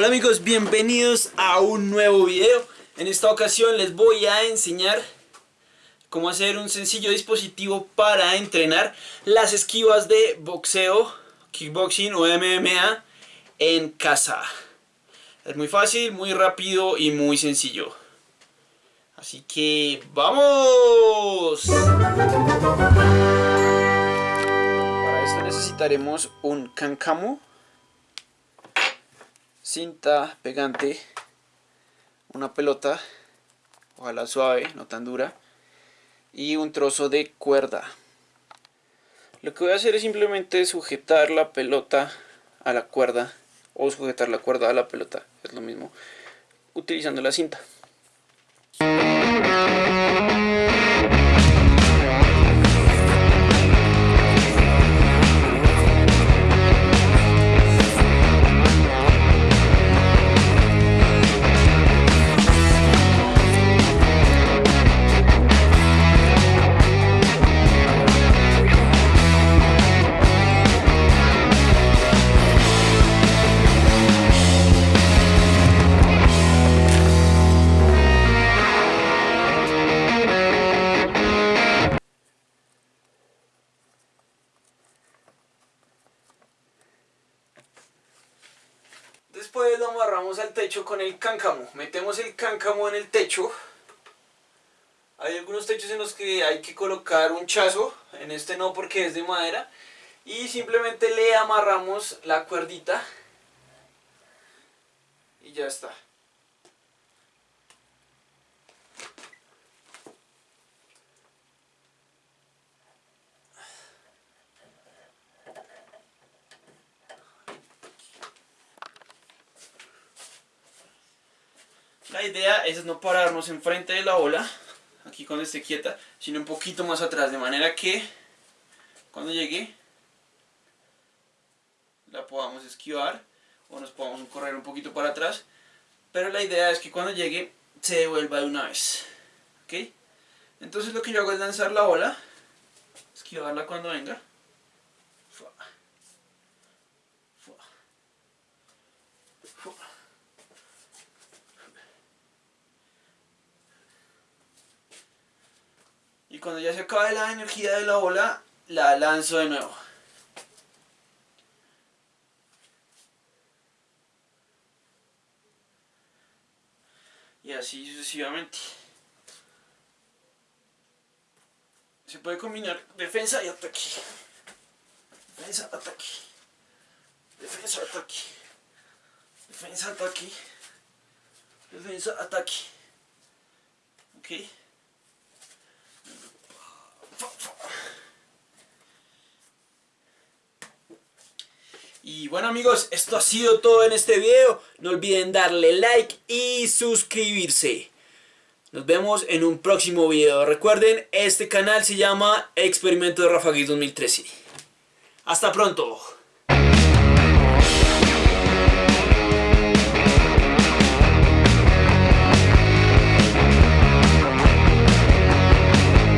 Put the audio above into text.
Hola amigos, bienvenidos a un nuevo video. En esta ocasión les voy a enseñar cómo hacer un sencillo dispositivo para entrenar las esquivas de boxeo, kickboxing o MMA en casa. Es muy fácil, muy rápido y muy sencillo. Así que ¡vamos! Para esto necesitaremos un cancamo, cinta pegante, una pelota, ojalá suave, no tan dura, y un trozo de cuerda. Lo que voy a hacer es simplemente sujetar la pelota a la cuerda o sujetar la cuerda a la pelota, es lo mismo, utilizando la cinta. Después lo amarramos al techo con el cáncamo. Metemos el cáncamo en el techo. Hay algunos techos en los que hay que colocar un chazo. En este no porque es de madera. Y simplemente le amarramos la cuerdita. Y ya está. La idea es no pararnos enfrente de la ola, aquí cuando esté quieta, sino un poquito más atrás, de manera que cuando llegue la podamos esquivar o nos podamos correr un poquito para atrás, pero la idea es que cuando llegue se devuelva de una vez. ¿ok? Entonces lo que yo hago es lanzar la ola, esquivarla cuando venga, y cuando ya se acabe la energía de la ola, la lanzo de nuevo. Y así sucesivamente. Se puede combinar defensa y ataque. Defensa, ataque. Defensa, ataque. Defensa, ataque. Defensa, ataque. ¿Ok? Y bueno amigos, esto ha sido todo en este video. No olviden darle like y suscribirse. Nos vemos en un próximo video. Recuerden, este canal se llama Experimento de Rafa 2013. Hasta pronto.